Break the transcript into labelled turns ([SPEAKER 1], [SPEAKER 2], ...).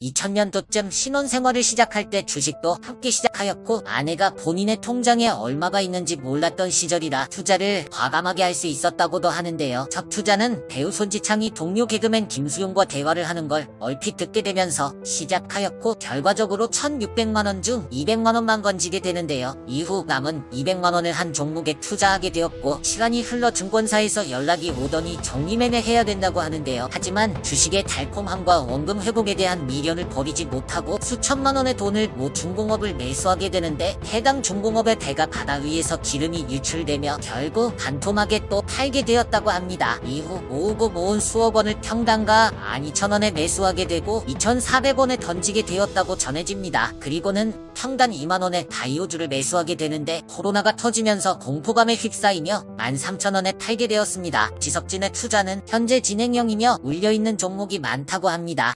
[SPEAKER 1] 2000년도쯤 신혼생활을 시작할 때 주식도 함께 시작하였고 아내가 본인의 통장에 얼마가 있는지 몰랐던 시절이라 투자를 과감하게 할 수 있었다고도 하는데요. 첫 투자는 배우 손지창이 동료 개그맨 김수용과 대화를 하는 걸 얼핏 듣게 되면서 시작하였고 결과적으로 1600만원 중 200만원만 건지게 되는데요. 이후 남은 200만원을 한 종목에 투자하게 되었고 시간이 흘러 증권사에서 연락이 오더니 정리매매 해야 된다고 하는데요. 하지만 주식의 달콤함과 원금 회복에 대한 미련 을 버리지 못하고 수천만 원의 돈을 모 중공업을 매수하게 되는데 해당 중공업의 배가 바다 위에서 기름이 유출되며 결국 반토막에 또 팔게 되었다고 합니다. 이후 모으고 모은 수억 원을 평당가 12,000원에 매수하게 되고 2,400원에 던지게 되었다고 전해집니다. 그리고는 평단 2만원에 다이오주를 매수하게 되는데 코로나가 터지면서 공포감에 휩싸이며 13,000원에 팔게 되었습니다. 지석진의 투자는 현재 진행형이며 울려있는 종목이 많다고 합니다.